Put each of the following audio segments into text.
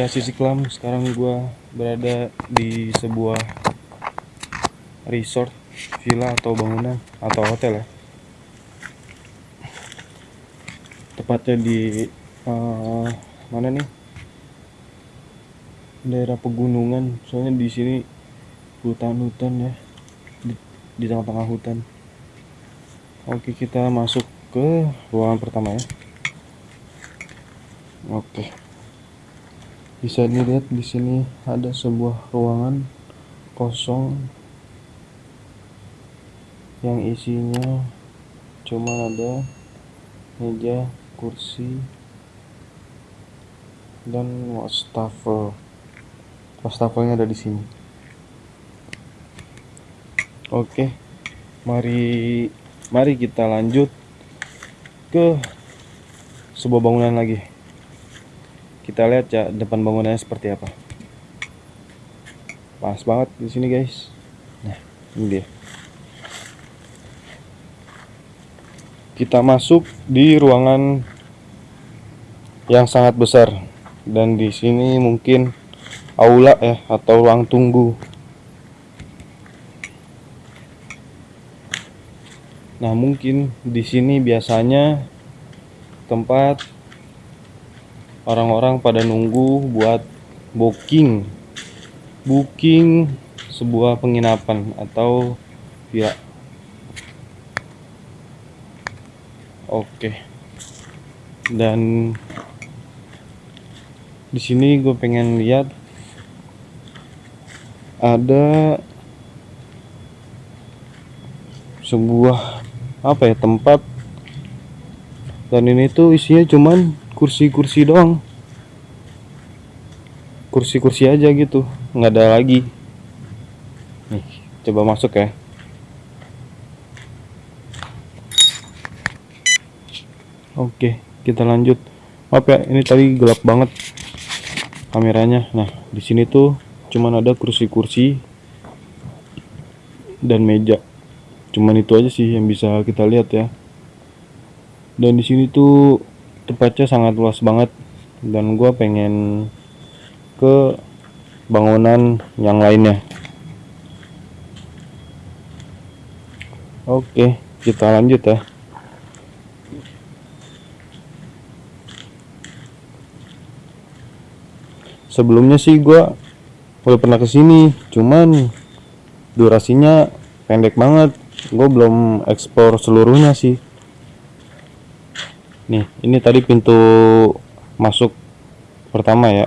setia sisi kelam sekarang gua berada di sebuah resort villa atau bangunan atau hotel ya. Tepatnya di uh, mana nih? Daerah pegunungan soalnya di sini hutan-hutan ya di, di tengah-tengah hutan. Oke kita masuk ke ruangan pertama ya. Oke bisa dilihat di sini ada sebuah ruangan kosong yang isinya cuma ada meja kursi dan wastafel. Wastafelnya ada di sini. Oke mari mari kita lanjut ke sebuah bangunan lagi kita lihat ya depan bangunannya seperti apa. Pas banget di sini guys. Nah ini dia. Kita masuk di ruangan yang sangat besar. Dan di sini mungkin aula ya atau ruang tunggu. Nah, mungkin di sini biasanya tempat orang-orang pada nunggu buat booking. Booking sebuah penginapan atau ya Oke. Dan di sini gue pengen lihat ada sebuah apa ya tempat. Dan ini tuh isinya cuman kursi-kursi doang kursi-kursi aja gitu nggak ada lagi nih coba masuk ya Oke, kita lanjut. Maaf ya, ini tadi gelap banget kameranya. Nah, di sini tuh cuman ada kursi-kursi dan meja. Cuman itu aja sih yang bisa kita lihat ya. Dan di sini tuh tempatnya sangat luas banget dan gua pengen ke bangunan yang lainnya. Oke, kita lanjut ya. sebelumnya sih gua udah pernah ke sini cuman durasinya pendek banget gue belum ekspor seluruhnya sih nih ini tadi pintu masuk pertama ya.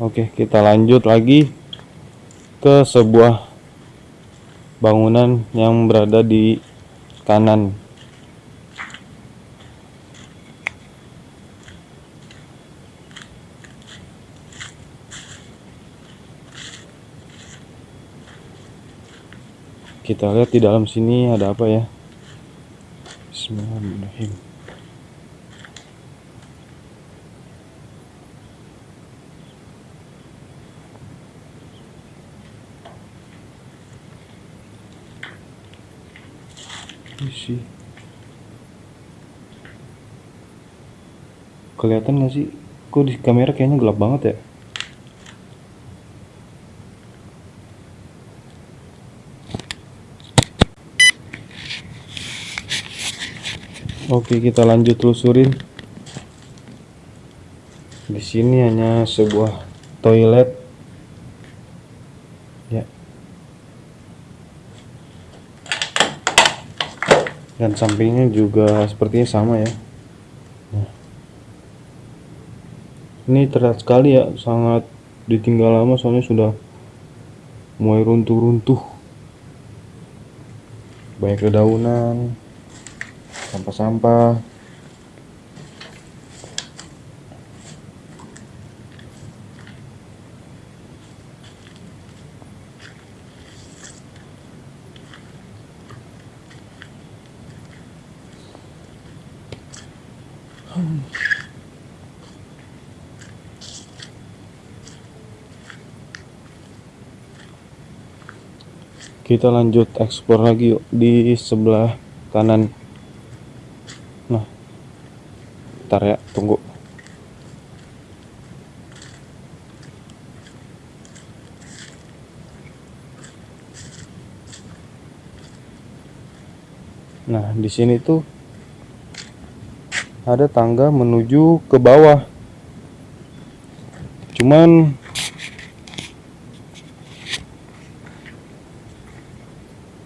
Oke kita lanjut lagi ke sebuah bangunan yang berada di kanan. Kita lihat di dalam sini ada apa ya Bismillahirrahmanirrahim. Isi. Kelihatan gak sih? Kok di kamera kayaknya gelap banget ya Oke, kita lanjut telusurin. Di sini hanya sebuah toilet. Ya. Dan sampingnya juga sepertinya sama ya. Nah. Ini terlihat sekali ya, sangat ditinggal lama soalnya sudah mulai runtuh-runtuh. Banyak dedaunan, sampah-sampah. Kita lanjut ekspor lagi yuk di sebelah kanan Bentar ya, tunggu. Nah, di sini tuh ada tangga menuju ke bawah. Cuman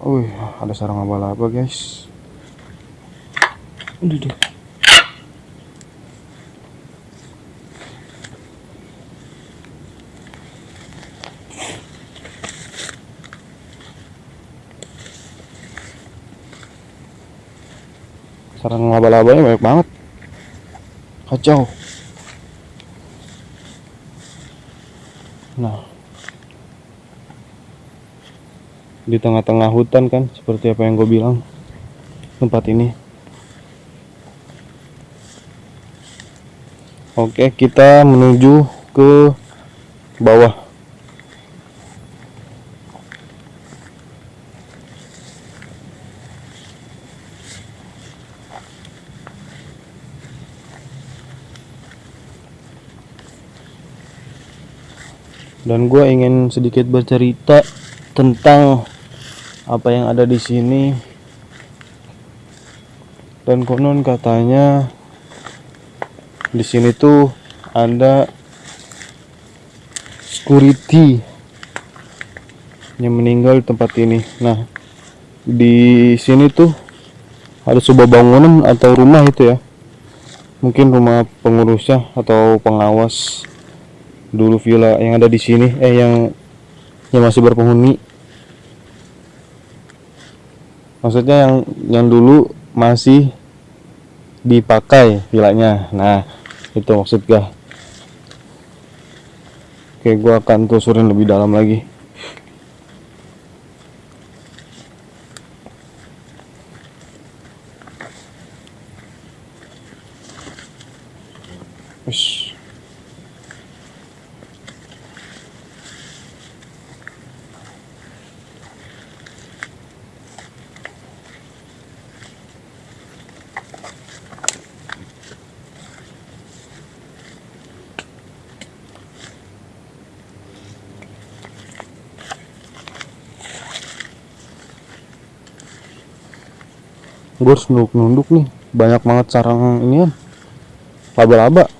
Wih, ada sarang abal-abal guys. Udah deh. Sarang laba-labanya banyak banget. Kacau. Nah, di tengah-tengah hutan kan seperti apa yang gue bilang tempat ini oke kita menuju ke bawah dan gue ingin sedikit bercerita tentang apa yang ada di sini. Dan konon katanya di sini tuh ada security yang meninggal di tempat ini. Nah di sini tuh ada sebuah bangunan atau rumah itu ya. Mungkin rumah pengurusnya atau pengawas dulu villa yang ada di sini eh yang yang masih berpenghuni. Maksudnya yang yang dulu masih dipakai villanya nah itu maksud gua. Oke gua akan telusurin lebih dalam lagi. Ush. Gue harus nunduk-nunduk nih. Banyak banget sarang ini kan laba-laba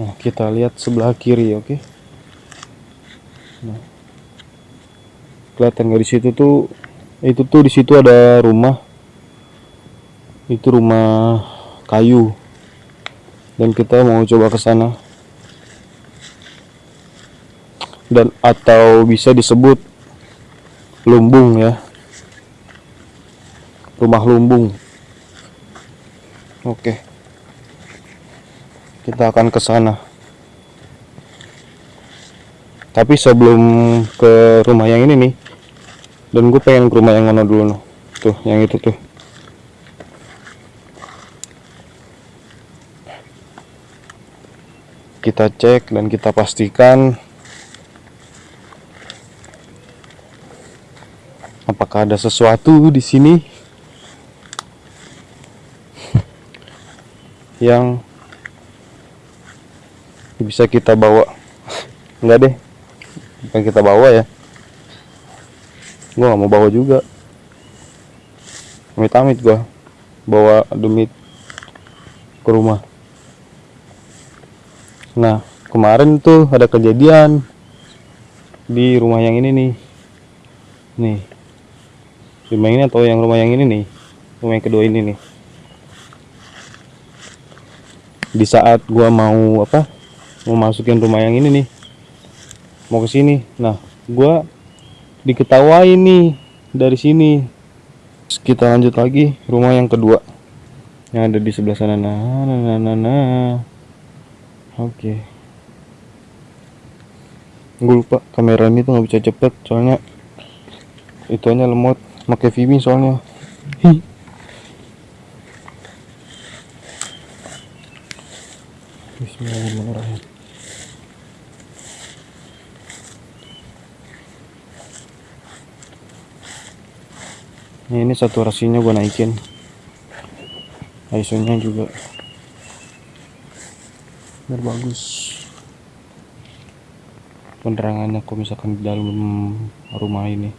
Nah, kita lihat sebelah kiri, oke? Nah, kelihatan nggak di situ tuh? Itu tuh di situ ada rumah. Itu rumah kayu. Dan kita mau coba ke sana. Dan atau bisa disebut lumbung ya. Rumah lumbung. Oke kita akan ke sana tapi sebelum ke rumah yang ini nih dan gue pengen ke rumah yang mana dulu nih. Tuh yang itu tuh. Kita cek dan kita pastikan apakah ada sesuatu di sini yang bisa kita bawa. Enggak deh bukan kita bawa ya. Gua nggak mau bawa juga. Amit-amit gua bawa demi ke rumah. Nah kemarin tuh ada kejadian di rumah yang ini nih. Nih. Rumah ini atau yang rumah yang ini nih? Rumah yang kedua ini nih. Di saat gua mau apa? Mau masukin rumah yang ini nih mau ke sini. Nah gua diketawain nih dari sini. Terus kita lanjut lagi rumah yang kedua. Yang ada di sebelah sana. Nah nah nah nah, nah. oke. Okay. gue lupa kamera ini tuh nggak bisa cepet soalnya itu hanya lemot. Pakai Vimi soalnya. Hi. Bismillahirrahmanirrahim ini saturasinya gue naikin. ISO nya juga. Biar bagus. Penerangannya kalau misalkan di dalam rumah ini.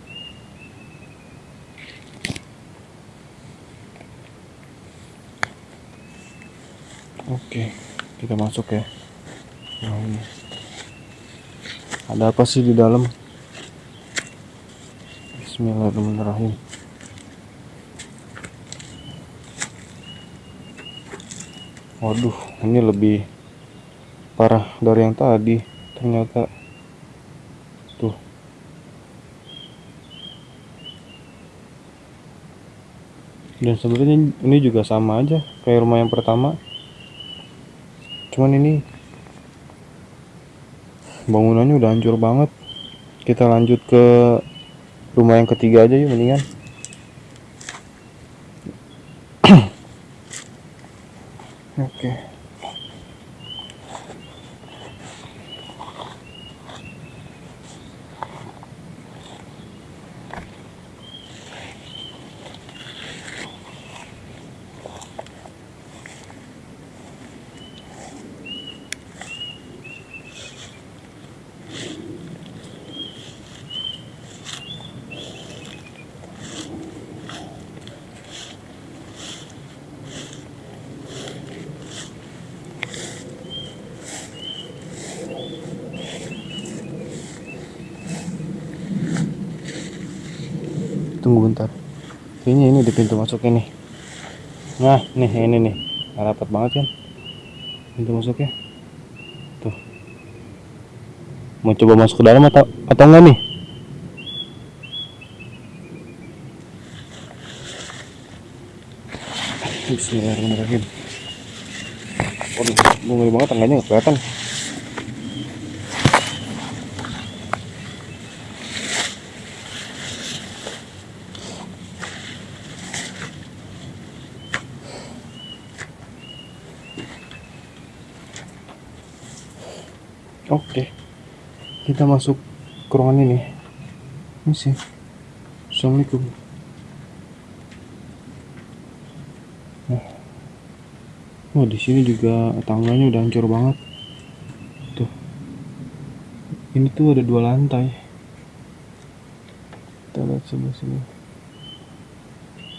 Oke kita masuk ya. Nah, ini. Ada apa sih di dalam? Bismillahirrahmanirrahim waduh ini lebih parah dari yang tadi ternyata. Tuh. Dan sebenarnya ini juga sama aja kayak rumah yang pertama. Cuman ini bangunannya udah hancur banget. Kita lanjut ke rumah yang ketiga aja yuk mendingan Tunggu bentar. Kayaknya ini di pintu masuk ini. Nah, nih ini nih. Rapat banget kan? Pintu masuknya. Tuh. Mau coba masuk ke dalam atau atau enggak nih? Bismillahirrahmanirrahim. Waduh, ngeri banget tangganya nggak kelihatan. Oke, kita masuk ke ruangan ini. Ini sih. Assalamualaikum. Nah. Oh, di sini juga tangganya udah hancur banget. Tuh. Ini tuh ada dua lantai. Kita lihat sebelah sini.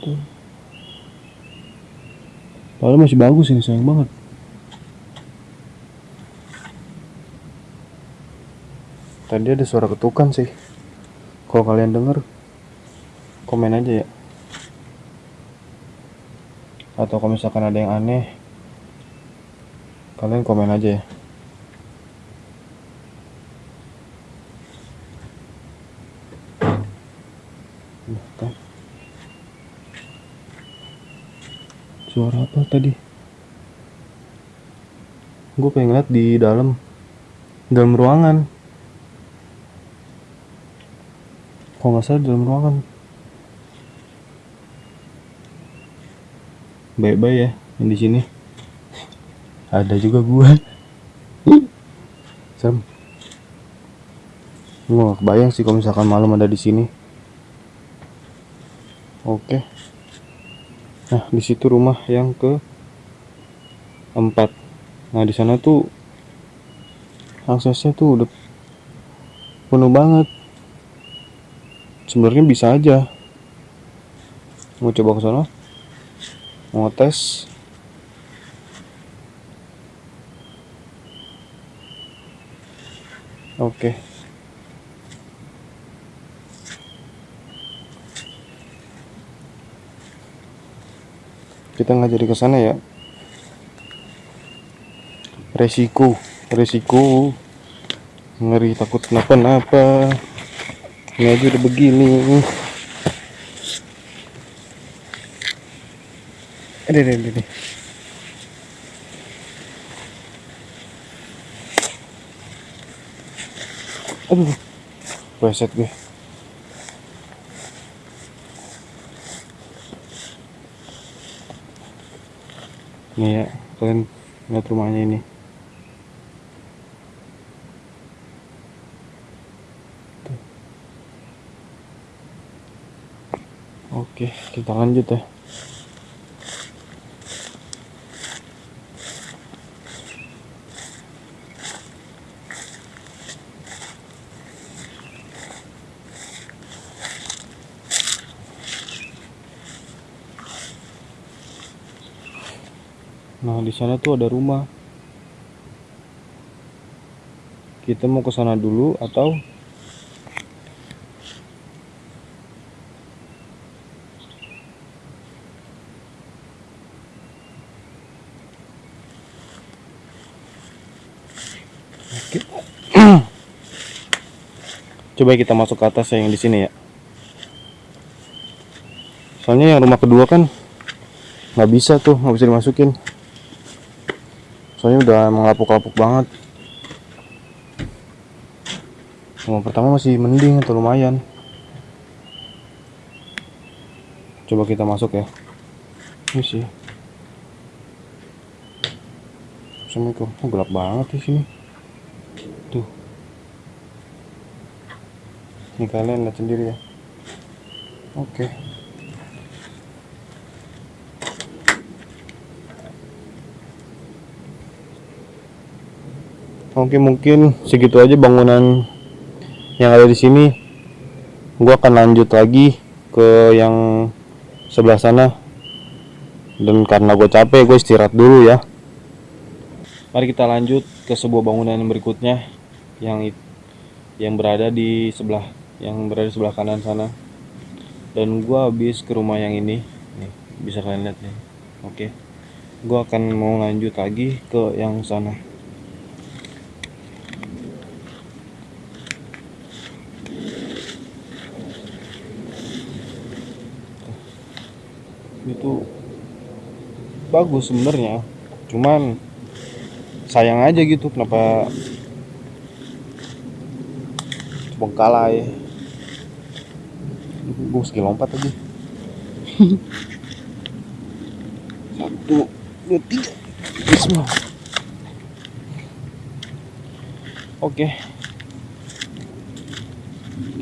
Tuh. Padahal masih bagus ini, sayang banget. Tadi ada suara ketukan sih. Kalau kalian denger, komen aja ya. Atau kalau misalkan ada yang aneh, kalian komen aja ya. Suara apa tadi? Gue pengen lihat di dalam dalam ruangan. Kalau nggak salah dalam ruangan. Baik-baik ya yang di sini. Ada juga gua. Serem. Gua gak kebayang sih kalau misalkan malam ada di sini. Oke. Nah, di situ rumah yang ke empat. Nah, di sana tuh aksesnya tuh udah penuh banget. Sebenarnya bisa aja. Mau coba ke sana? Mau tes? Oke. Kita nggak jadi ke sana ya. Resiko, resiko. Ngeri takut kenapa-napa. Ini aja udah begini. Ada, ada, ada. Aduh, reset gue. Nih ya, kalian lihat rumahnya ini. Tuh. Oke kita lanjut ya Nah, di sana tuh ada rumah. Kita mau ke sana dulu atau Coba kita masuk ke atas yang di sini ya. Soalnya yang rumah kedua kan nggak bisa tuh, nggak bisa dimasukin. Soalnya udah mengelapuk-lapuk banget. Rumah pertama masih mending atau lumayan. Coba kita masuk ya. Ini sih. Assalamualaikum. Oh, gelap banget di sini tuh ini kalian lihat sendiri ya oke okay. Oke mungkin segitu aja bangunan yang ada di sini. Gua akan lanjut lagi ke yang sebelah sana. Dan karena gue capek, gue istirahat dulu ya. Mari kita lanjut ke sebuah bangunan berikutnya yang yang berada di sebelah yang berada di sebelah kanan sana. Dan gue habis ke rumah yang ini. Nih, bisa kalian lihat nih. Oke. Gue akan mau lanjut lagi ke yang sana. itu bagus sebenarnya cuman sayang aja gitu kenapa bengkalai gue meski lompat aja. Satu dua tiga. Semua oke.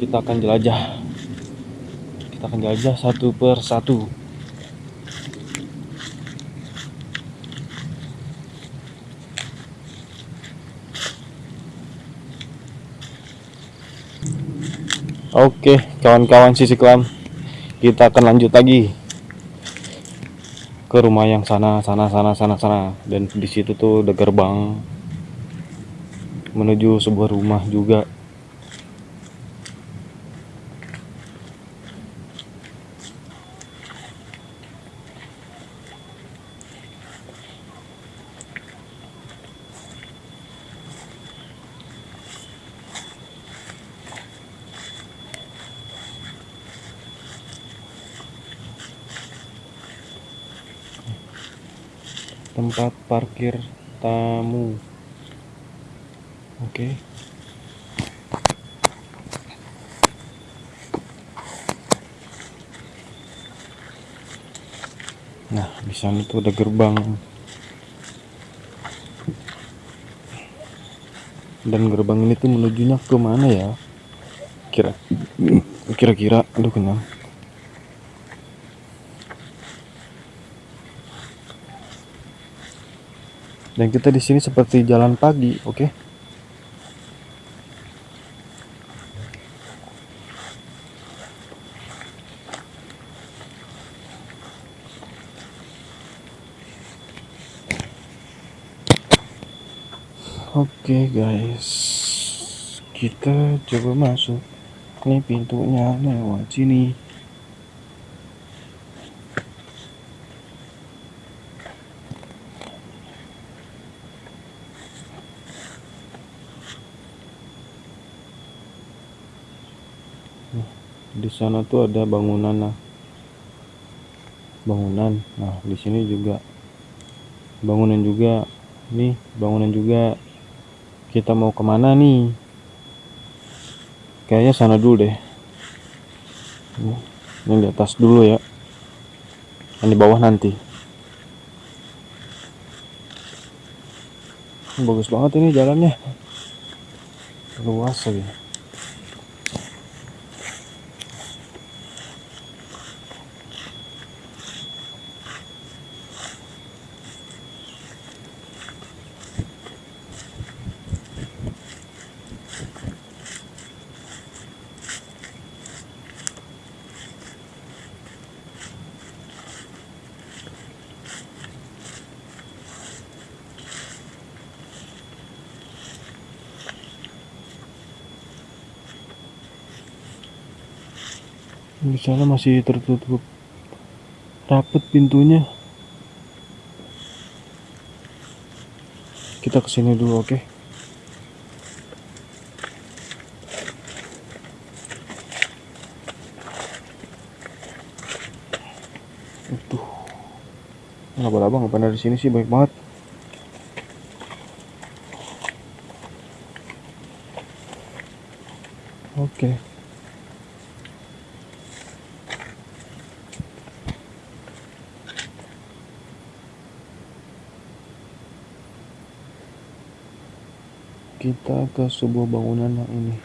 Kita akan jelajah. Kita akan jelajah satu per satu Oke, kawan-kawan sisi kelam, kita akan lanjut lagi ke rumah yang sana, sana, sana, sana, sana, dan di situ tuh ada gerbang menuju sebuah rumah juga. Tempat parkir tamu. Oke. Nah di sana tuh ada gerbang. Dan gerbang ini tuh menujunya ke mana ya? Kira kira-kira aduh kenyang dan kita di sini seperti jalan pagi oke? Okay? Oke okay guys. Kita coba masuk. Ini pintunya lewat sini di sana tuh ada bangunan nah bangunan. Nah di sini juga bangunan juga. Nih bangunan juga. Kita mau ke mana nih? Kayaknya sana dulu deh. Ini di atas dulu ya. Yang di bawah nanti. Bagus banget ini jalannya. Luas lagi di sana masih tertutup rapet pintunya kita ke sini dulu oke okay? Tuh, laba-laba pernah di sini sih baik banget. Oke. Okay. Kita ke sebuah bangunan yang ini.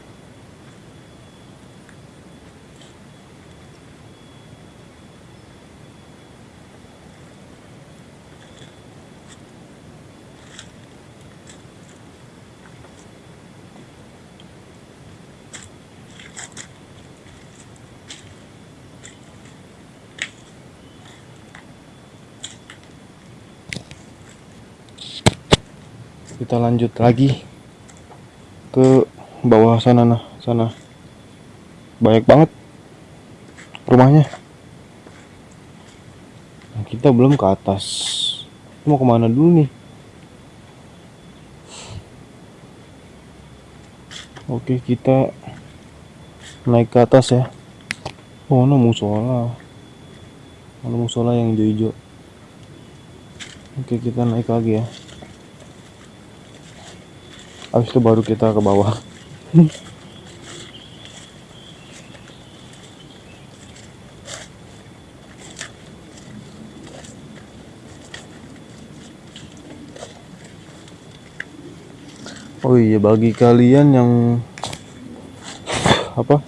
kita lanjut lagi bawah sana nah sana. Banyak banget rumahnya. Nah, kita belum ke atas. Mau ke mana dulu nih? Oke kita naik ke atas ya. Oh no musola? Ada musola yang hijau-hijau? Oke kita naik lagi ya. Habis itu baru kita ke bawah Oh iya bagi kalian yang apa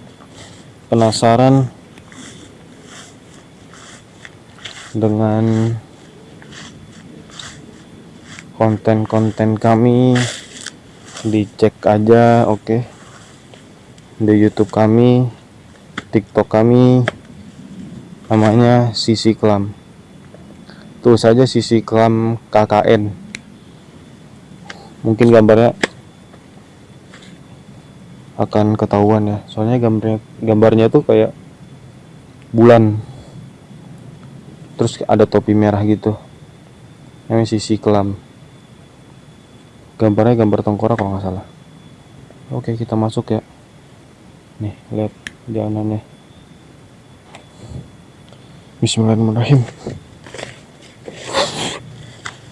penasaran dengan konten-konten kami dicek aja oke okay. Di YouTube kami TikTok kami namanya Sisi Klam tuh saja Sisi Klam KKN mungkin gambarnya akan ketahuan ya. Soalnya gambarnya gambarnya tuh kayak bulan. Terus ada topi merah gitu. Namanya Sisi Klam gambarnya gambar tengkorak kalau nggak salah. Oke kita masuk ya nih lihat jalanannya. Bismillahirrahmanirrahim.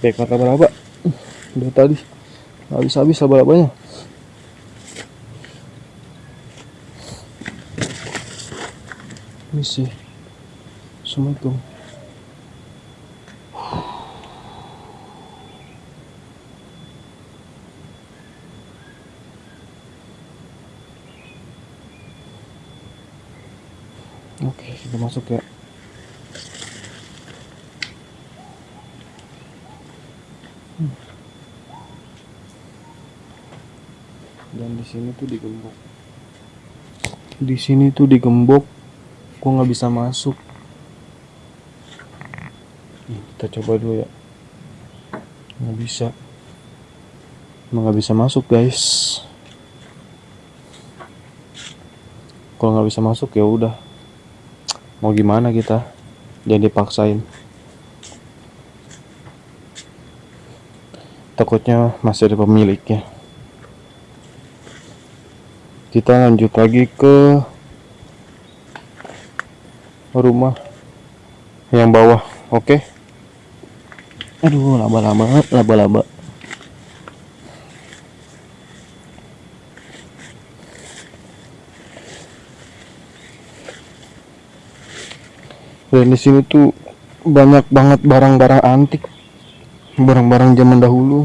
Baik mata berapa udah tadi. Habis-habis laba-labanya. Misi Assalamualaikum Oke, kita masuk ya. Hmm. Dan di sini tuh digembok. Di sini tuh digembok, gua nggak bisa masuk. Nih, kita coba dulu ya. Nggak bisa. Emang nggak bisa masuk guys. Kalau nggak bisa masuk ya udah mau gimana kita? Jadi dipaksain. Takutnya masih ada pemiliknya kita lanjut lagi ke rumah yang bawah oke? Okay? aduh laba-laba laba-laba dan di sini tuh banyak banget barang-barang antik. Barang-barang zaman dahulu.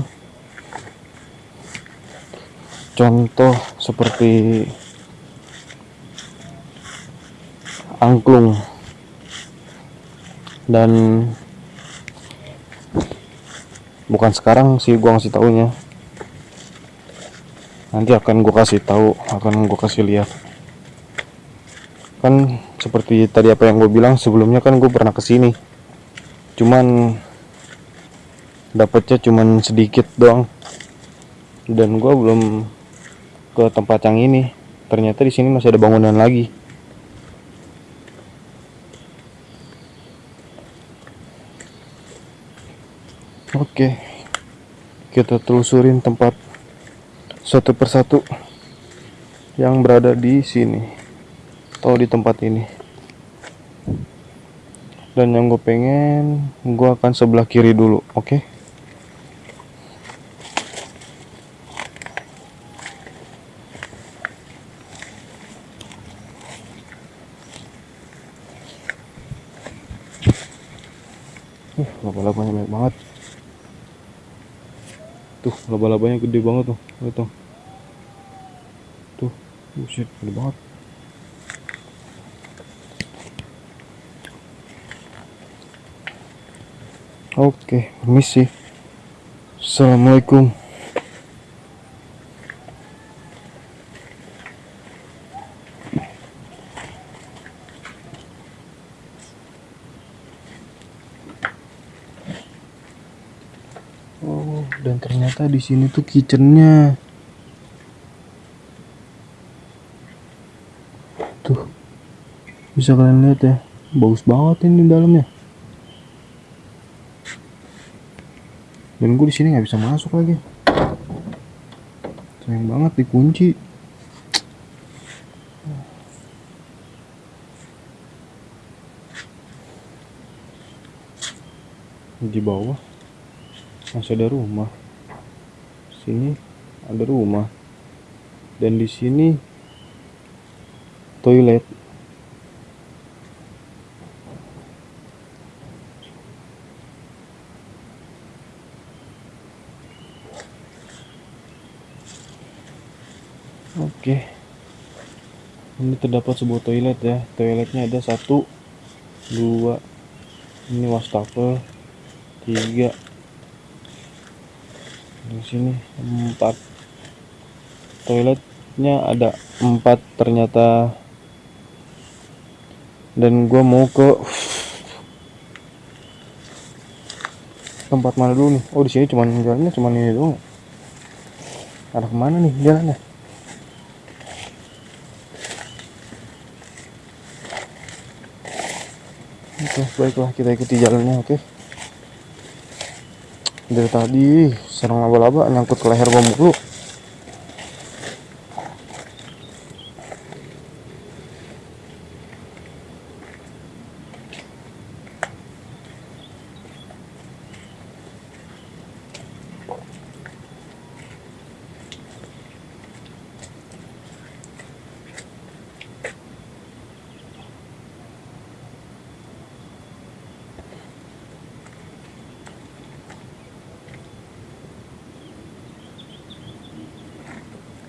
Contoh seperti angklung dan bukan sekarang sih gua ngasih taunya. Nanti akan gua kasih tahu akan gua kasih lihat. Kan seperti tadi apa yang gue bilang sebelumnya kan gue pernah ke sini. Cuman dapatnya cuman sedikit doang. Dan gue belum ke tempat yang ini. Ternyata di sini masih ada bangunan lagi. Oke. Kita telusurin tempat satu persatu yang berada di sini atau di tempat ini. Dan yang gue pengen, gue akan sebelah kiri dulu, oke? Uh, laba-labanya banyak banget. Tuh, laba-labanya gede banget tuh. Tuh. Tuh, buset, gede banget. Oke, permisi. Assalamualaikum. Oh, dan ternyata di sini tuh kitchennya. Tuh, bisa kalian lihat ya, bagus banget ini dalamnya. Dan gue di sini nggak bisa masuk lagi. Sayang banget dikunci. Di bawah masih ada rumah. Sini ada rumah. Dan di sini toilet. Oke. Ini terdapat sebuah toilet ya. Toiletnya ada satu, dua, ini wastafel, tiga, di sini empat. Toiletnya ada empat ternyata. Dan gua mau ke tempat mana dulu nih? Oh di sini cuman jalannya cuman ini doang. Arah ke mana nih jalannya? Oke, baiklah kita ikuti jalannya, oke. Dari tadi serang laba-laba nyangkut ke leher gua mulu.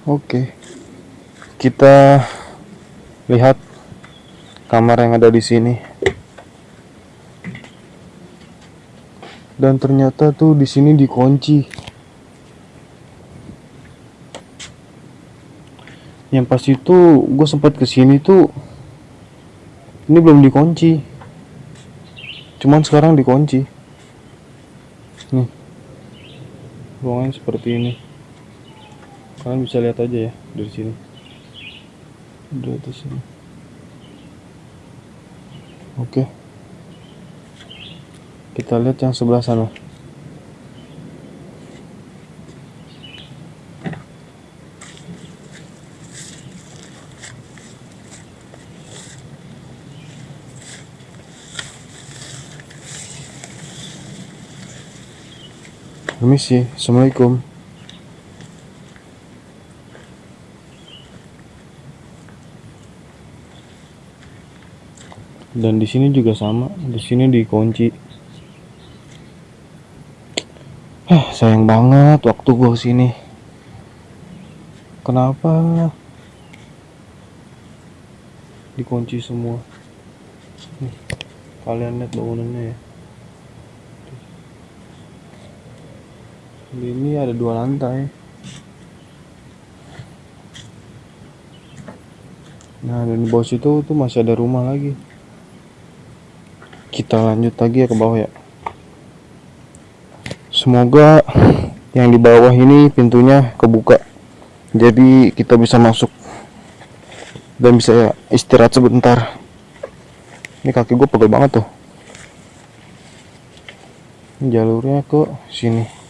Oke. Kita lihat kamar yang ada di sini. Dan ternyata tuh di sini dikunci. Yang pas itu gue sempat ke sini tuh ini belum dikunci. Cuman sekarang dikunci. Nih. Ruangan seperti ini kalian bisa lihat aja ya dari sini dari atas sini. Oke. Kita lihat yang sebelah sana. Permisi, Assalamualaikum. Dan di sini juga sama. Di sini dikunci. Eh sayang banget waktu gua sini. Kenapa dikunci semua? Nih, kalian lihat bangunannya ya. Ini ada dua lantai. Nah dan di bawah situ tuh masih ada rumah lagi kita lanjut lagi ya ke bawah ya. Semoga yang di bawah ini pintunya kebuka. Jadi kita bisa masuk. Dan bisa istirahat sebentar. Ini kaki gue pegel banget tuh. Jalurnya ke sini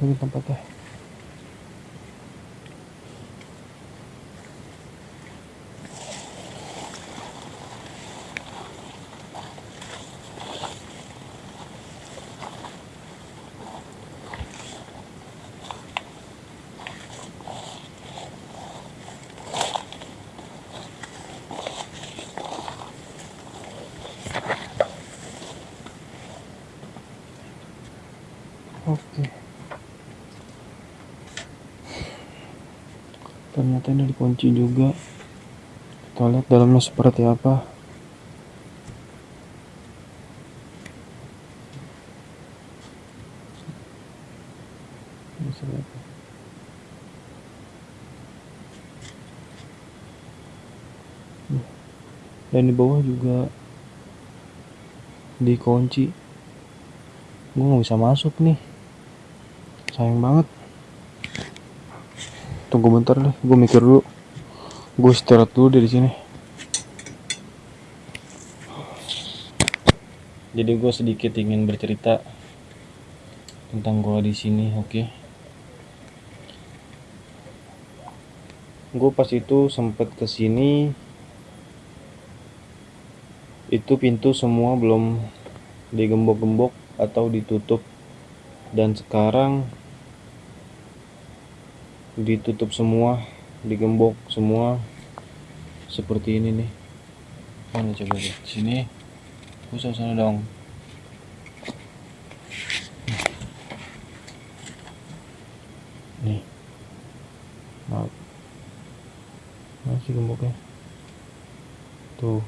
ini tempatnya oke ternyata juga. Kita lihat dalamnya seperti apa. Dan di bawah juga dikunci. Gue nggak bisa masuk nih. Sayang banget. Tunggu bentar deh gue mikir dulu gue istirahat dulu dari sini. Jadi gue sedikit ingin bercerita tentang gue di sini oke? Gue pas itu sempet ke sini itu pintu semua belum digembok-gembok atau ditutup. Dan sekarang ditutup semua digembok semua seperti ini nih. Mana coba lihat sini. Pusat sana dong. Nih. Maaf. Masih gemboknya? Tuh.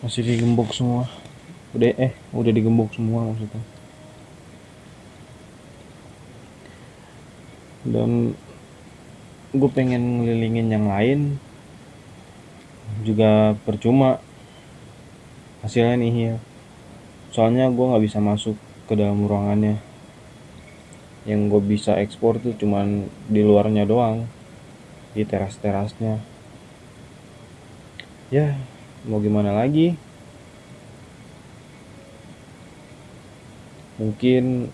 Masih digembok semua udah eh udah digembok semua maksudnya. Dan gue pengen ngelilingin yang lain. Juga percuma hasilnya nih ya soalnya gue nggak bisa masuk ke dalam ruangannya. Yang gue bisa ekspor tuh cuman di luarnya doang. Di teras-terasnya. Ya mau gimana lagi mungkin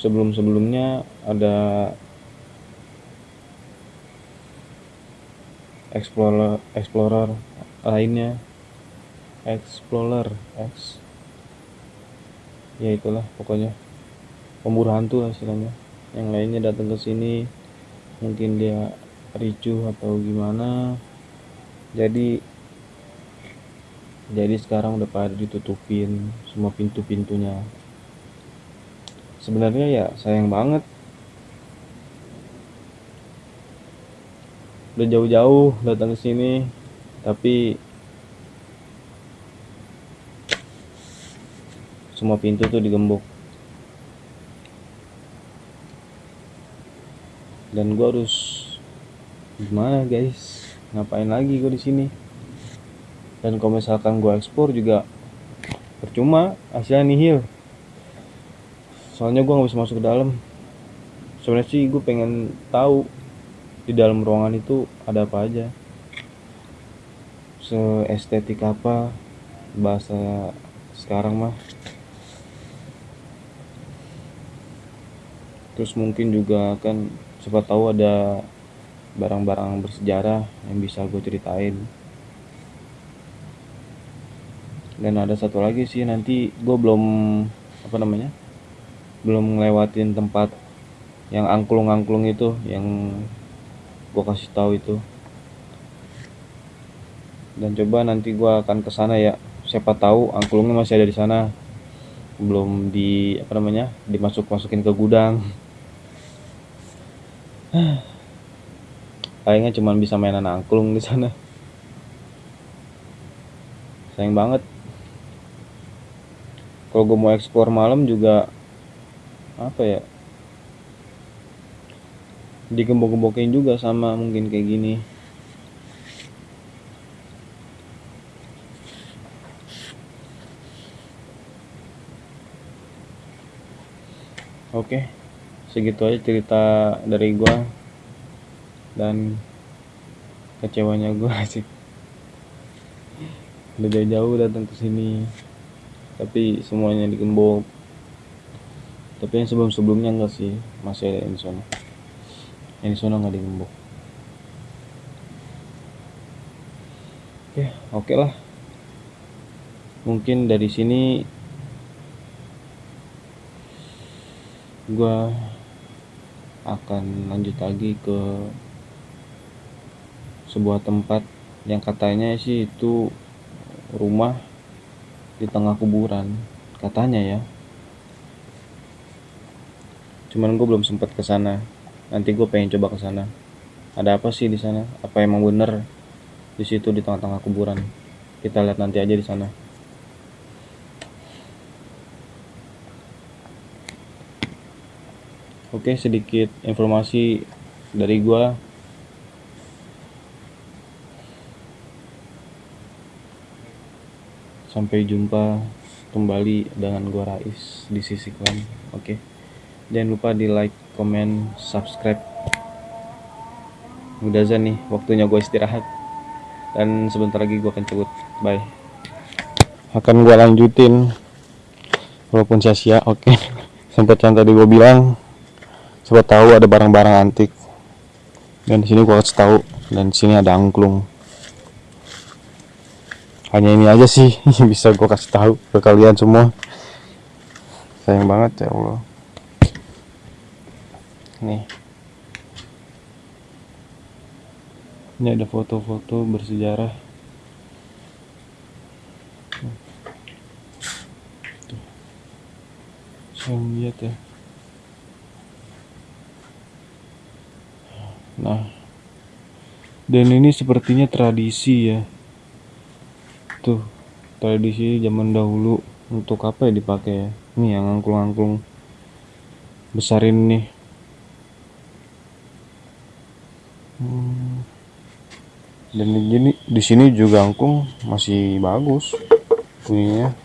sebelum-sebelumnya ada explorer explorer lainnya. Explorer X. Ya itulah pokoknya. Pemburu hantu lah istilahnya. Yang lainnya datang ke sini mungkin dia ricuh atau gimana. Jadi jadi sekarang udah pada ditutupin semua pintu-pintunya sebenarnya ya sayang banget. Udah jauh-jauh datang ke sini tapi semua pintu tuh digembok. Dan gua harus gimana guys? Ngapain lagi gue di sini? Dan kalau misalkan gue ekspor juga percuma hasilnya nihil soalnya gue nggak bisa masuk ke dalam. Sebenarnya sih gue pengen tahu di dalam ruangan itu ada apa aja. Seestetik apa bahasa sekarang mah. Terus mungkin juga kan siapa tahu ada barang-barang bersejarah yang bisa gue ceritain. Dan ada satu lagi sih nanti gue belum apa namanya belum ngelewatin tempat yang angklung-angklung itu yang gue kasih tahu itu. Dan coba nanti gue akan ke sana ya. Siapa tahu angklungnya masih ada di sana. Belum di apa namanya dimasuk masukin ke gudang. Kayaknya cuma bisa mainan angklung di sana. Sayang banget. Kalau gue mau eksplor malam juga apa ya? Digembok-gembokin juga sama mungkin kayak gini. Oke segitu aja cerita dari gua dan kecewanya gua sih. Udah jauh-jauh datang ke sini tapi semuanya digembok tapi yang sebelum-sebelumnya enggak sih masih ada di sana nggak digembok. Oke oke lah. Mungkin dari sini gua akan lanjut lagi ke sebuah tempat yang katanya sih itu rumah di tengah kuburan. Katanya ya cuman gue belum sempat ke sana nanti gue pengen coba ke sana ada apa sih di sana apa emang bener di situ di tengah-tengah kuburan kita lihat nanti aja di sana Oke, sedikit informasi dari gua. Sampai jumpa kembali dengan gua Rais di sisi klan. Oke. Jangan lupa di like, comment, subscribe. Udah azan nih, waktunya gue istirahat. Dan sebentar lagi gue akan cabut. Bye. Akan gue lanjutin walaupun sia-sia, oke. Sempat yang tadi gue bilang Coba tahu ada barang-barang antik. Dan di sini gua kasih tahu dan di sini ada angklung. Hanya ini aja sih bisa gua kasih tahu ke kalian semua. Sayang banget ya Allah. Nih. Ini ada foto-foto bersejarah. Tuh. Lihat ya. Nah, dan ini sepertinya tradisi ya. Tuh, tradisi zaman dahulu untuk apa ya dipakai ya? Ini yang angklung-angklung besarin nih. Dan ini di sini juga angklung masih bagus bunyinya.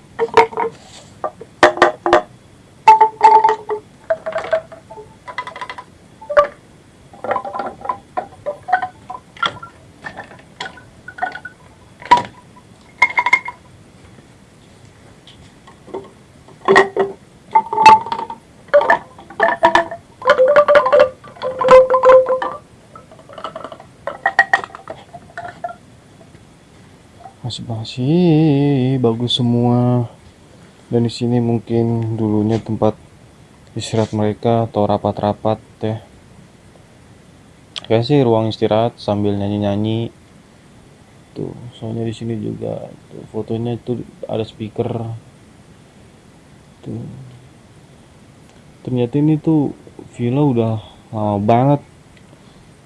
Masih bagus semua. Dan di sini mungkin dulunya tempat istirahat mereka atau rapat-rapat ya kayak sih ruang istirahat sambil nyanyi-nyanyi. Tuh soalnya di sini juga tuh, fotonya itu ada speaker. Tuh. Ternyata ini tuh villa udah lama banget.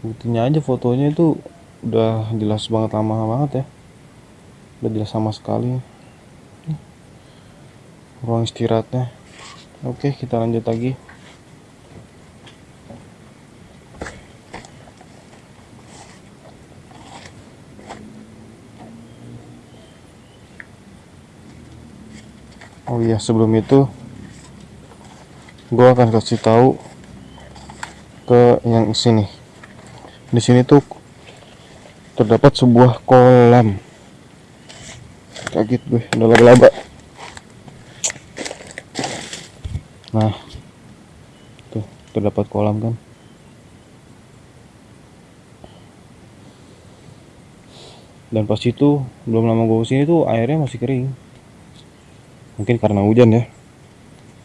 Buktinya aja fotonya itu udah jelas banget lama banget ya udah jelas sama sekali. Ruang istirahatnya. Oke kita lanjut lagi. Oh iya sebelum itu gue akan kasih tahu ke yang sini. Di sini tuh terdapat sebuah kolam kaget gue udah laba-laba. Nah tuh terdapat kolam kan. Dan pas itu belum lama gue ke sini tuh airnya masih kering. Mungkin karena hujan ya.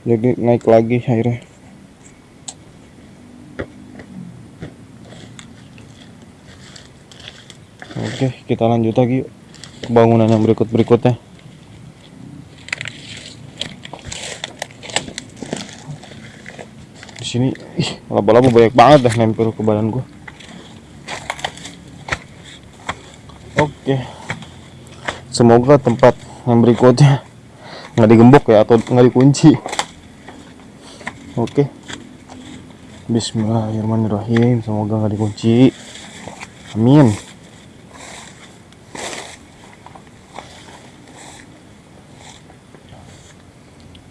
Jadi naik lagi airnya. Oke kita lanjut lagi yuk bangunan yang berikut-berikutnya di sini laba-laba banyak banget dah nempel ke badan gua. Oke. Semoga tempat yang berikutnya nggak digembok ya atau nggak dikunci. Oke. Bismillahirrahmanirrahim. Semoga nggak dikunci. Amin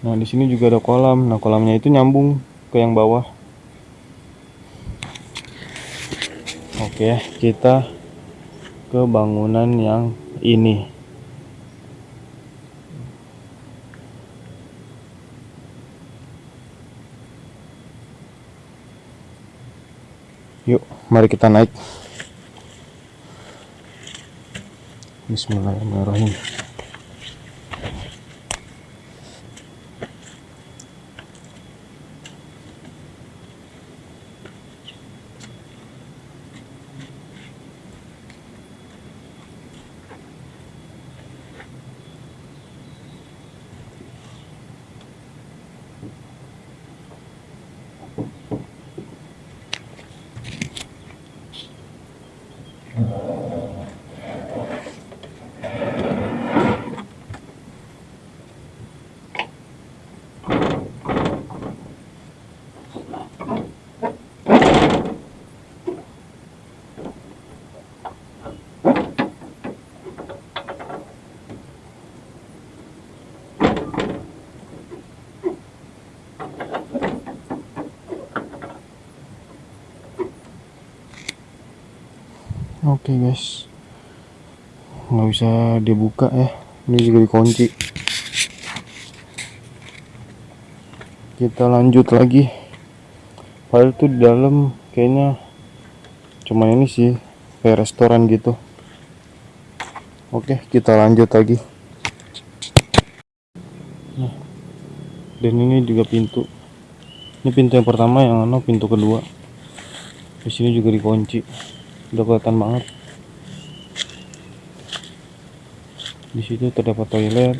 Nah, di sini juga ada kolam. Nah, kolamnya itu nyambung ke yang bawah. Oke, kita ke bangunan yang ini. Yuk, mari kita naik. Bismillahirrahmanirrahim. Oke guys, nggak bisa dibuka ya. Ini juga dikunci. Kita lanjut lagi. Padahal tuh di dalam kayaknya cuma ini sih kayak restoran gitu. Oke, kita lanjut lagi. Nah, dan ini juga pintu. Ini pintu yang pertama, yang mana pintu kedua. Di sini juga dikunci udah kelihatan banget. Di situ terdapat toilet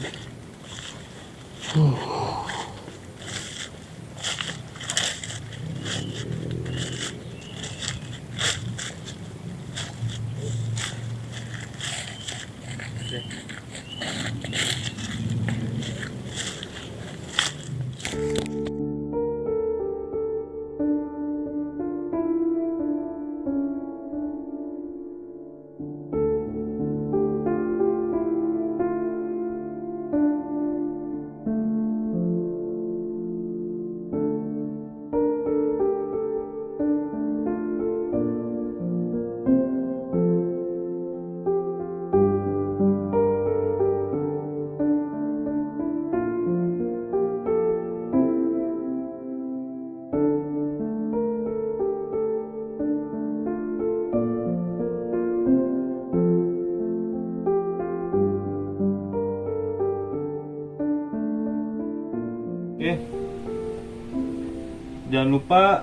lupa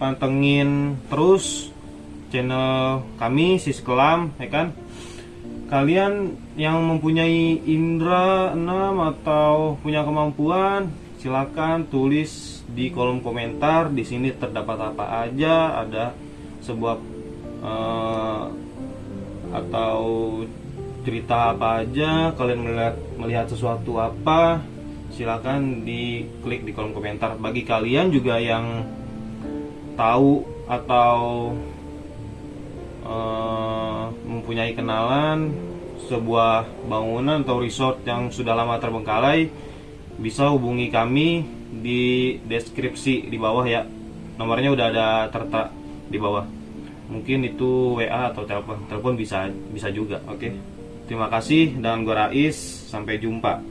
pantengin terus channel kami Sis Kelam, ya kan? Kalian yang mempunyai indera 6 atau punya kemampuan, silakan tulis di kolom komentar. Di sini terdapat apa aja, ada sebuah uh, atau cerita apa aja, kalian melihat melihat sesuatu apa, silahkan diklik di kolom komentar. Bagi kalian juga yang tahu atau uh, mempunyai kenalan sebuah bangunan atau resort yang sudah lama terbengkalai bisa hubungi kami di deskripsi di bawah ya. Nomornya udah ada tertera di bawah. Mungkin itu WA atau telepon telepon bisa bisa juga. Oke. Okay? terima kasih dan gue Rais. Sampai jumpa